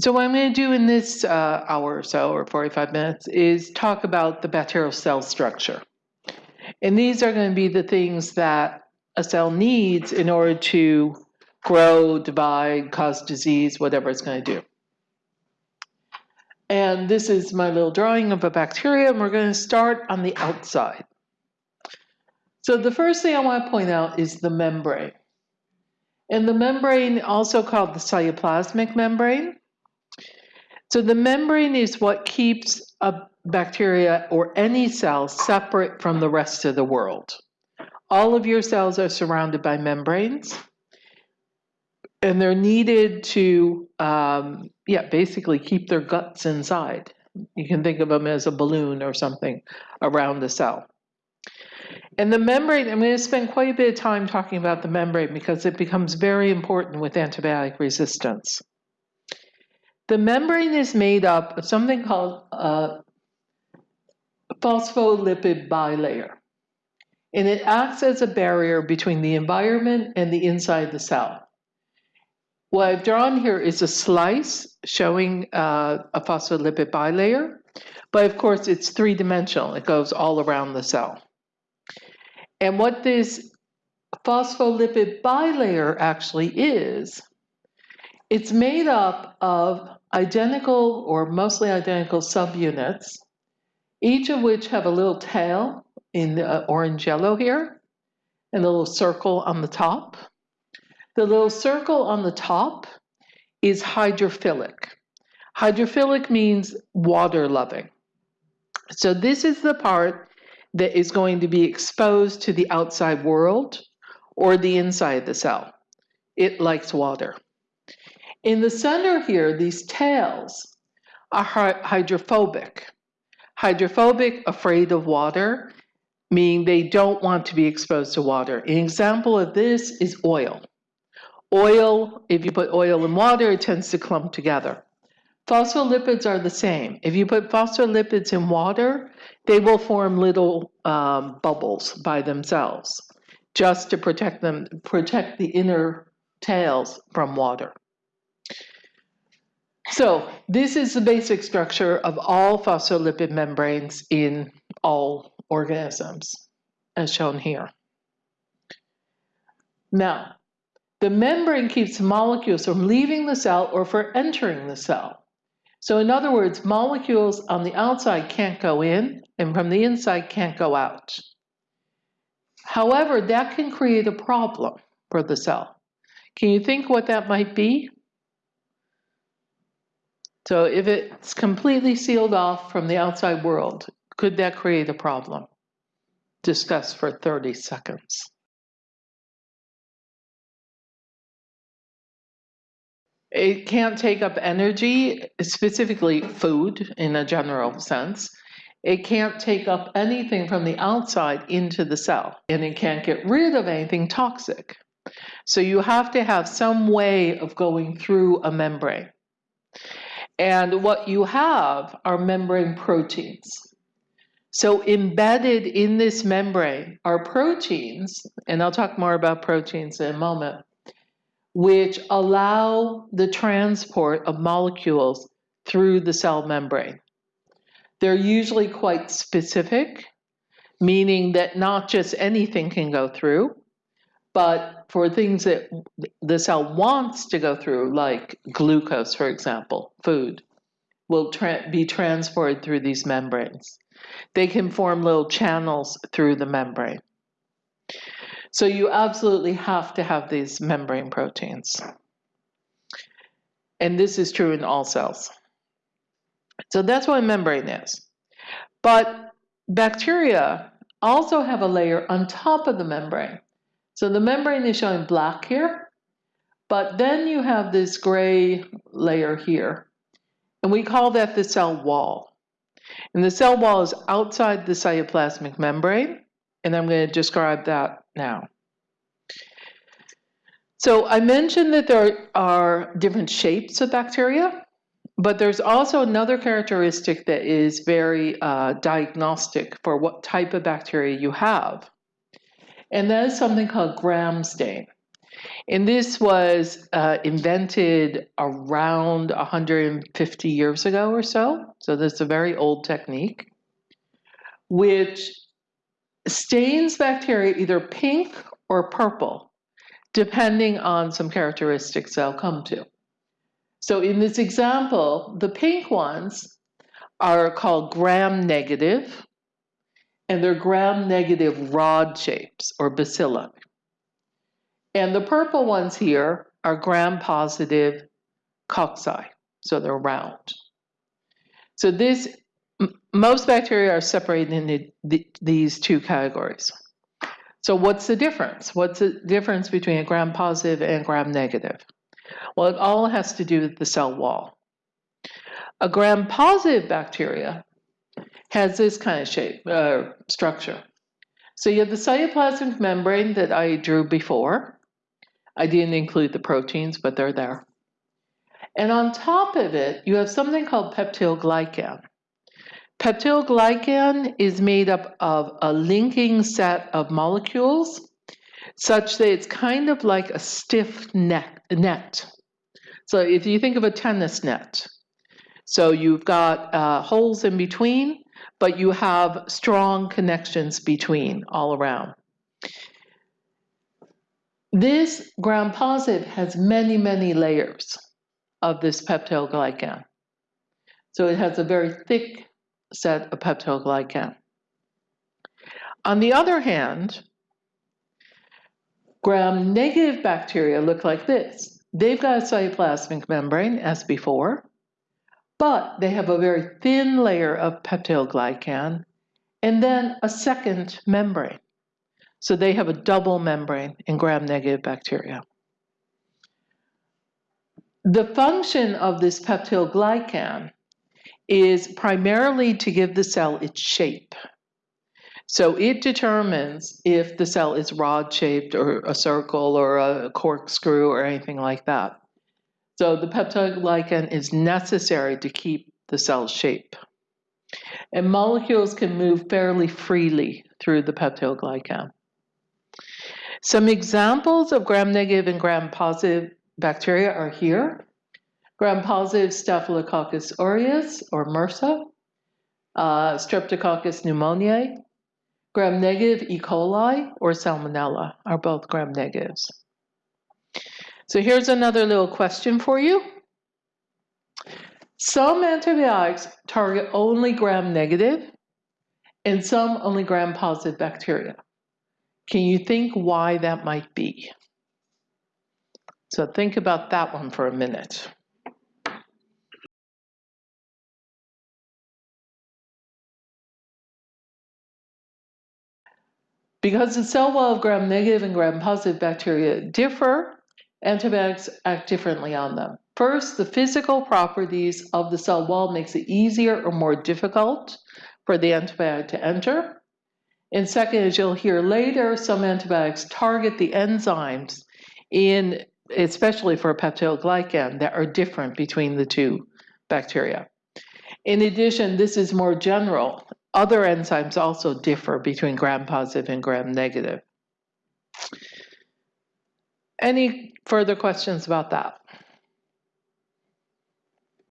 So what I'm going to do in this uh, hour or so, or 45 minutes, is talk about the bacterial cell structure. And these are going to be the things that a cell needs in order to grow, divide, cause disease, whatever it's going to do. And this is my little drawing of a bacteria, and we're going to start on the outside. So the first thing I want to point out is the membrane. And the membrane, also called the cytoplasmic membrane. So the membrane is what keeps a bacteria or any cell separate from the rest of the world. All of your cells are surrounded by membranes and they're needed to, um, yeah, basically keep their guts inside. You can think of them as a balloon or something around the cell. And the membrane, I'm going to spend quite a bit of time talking about the membrane because it becomes very important with antibiotic resistance. The membrane is made up of something called a phospholipid bilayer. And it acts as a barrier between the environment and the inside of the cell. What I've drawn here is a slice showing uh, a phospholipid bilayer, but of course it's three-dimensional. It goes all around the cell. And what this phospholipid bilayer actually is, it's made up of identical or mostly identical subunits, each of which have a little tail in the uh, orange yellow here, and a little circle on the top. The little circle on the top is hydrophilic. Hydrophilic means water loving. So this is the part that is going to be exposed to the outside world or the inside of the cell. It likes water. In the center here, these tails are hydrophobic. Hydrophobic, afraid of water, meaning they don't want to be exposed to water. An example of this is oil. Oil, if you put oil in water, it tends to clump together. Phospholipids are the same. If you put phospholipids in water, they will form little um, bubbles by themselves, just to protect them, protect the inner tails from water. So this is the basic structure of all phospholipid membranes in all organisms, as shown here. Now, the membrane keeps molecules from leaving the cell or from entering the cell. So in other words, molecules on the outside can't go in and from the inside can't go out. However, that can create a problem for the cell. Can you think what that might be? So if it's completely sealed off from the outside world, could that create a problem? Discuss for 30 seconds. It can't take up energy, specifically food in a general sense. It can't take up anything from the outside into the cell, and it can't get rid of anything toxic. So you have to have some way of going through a membrane. And what you have are membrane proteins. So embedded in this membrane are proteins, and I'll talk more about proteins in a moment, which allow the transport of molecules through the cell membrane. They're usually quite specific, meaning that not just anything can go through, but for things that the cell wants to go through, like glucose, for example, food, will tra be transported through these membranes. They can form little channels through the membrane. So you absolutely have to have these membrane proteins. And this is true in all cells. So that's what a membrane is. But bacteria also have a layer on top of the membrane. So the membrane is showing black here, but then you have this gray layer here. And we call that the cell wall. And the cell wall is outside the cytoplasmic membrane, and I'm going to describe that now. So I mentioned that there are different shapes of bacteria, but there's also another characteristic that is very uh, diagnostic for what type of bacteria you have. And that is something called gram stain. And this was uh, invented around 150 years ago or so. So this is a very old technique, which stains bacteria either pink or purple, depending on some characteristics I'll come to. So in this example, the pink ones are called gram-negative, and they're gram-negative rod shapes or bacilli. And the purple ones here are gram-positive cocci, so they're round. So this, most bacteria are separated into the, these two categories. So what's the difference? What's the difference between a gram-positive and gram-negative? Well, it all has to do with the cell wall. A gram-positive bacteria has this kind of shape, uh, structure. So you have the cytoplasmic membrane that I drew before. I didn't include the proteins, but they're there. And on top of it, you have something called peptidoglycan. Peptidoglycan is made up of a linking set of molecules such that it's kind of like a stiff net. net. So if you think of a tennis net, so you've got uh, holes in between, but you have strong connections between all around. This gram positive has many, many layers of this peptidoglycan. So it has a very thick set of peptidoglycan. On the other hand, gram-negative bacteria look like this. They've got a cytoplasmic membrane, as before, but they have a very thin layer of peptidoglycan and then a second membrane. So they have a double membrane in gram-negative bacteria. The function of this peptidoglycan is primarily to give the cell its shape. So it determines if the cell is rod-shaped or a circle or a corkscrew or anything like that. So the peptidoglycan is necessary to keep the cell shape. And molecules can move fairly freely through the peptidoglycan. Some examples of gram-negative and gram-positive bacteria are here. Gram-positive Staphylococcus aureus, or MRSA, uh, Streptococcus pneumoniae, gram-negative E. coli, or Salmonella are both gram-negatives. So here's another little question for you. Some antibiotics target only gram-negative and some only gram-positive bacteria. Can you think why that might be? So think about that one for a minute. Because the cell wall of gram-negative and gram-positive bacteria differ, antibiotics act differently on them. First, the physical properties of the cell wall makes it easier or more difficult for the antibiotic to enter. And second, as you'll hear later, some antibiotics target the enzymes in, especially for peptidoglycan, that are different between the two bacteria. In addition, this is more general. Other enzymes also differ between gram-positive and gram-negative. Any further questions about that?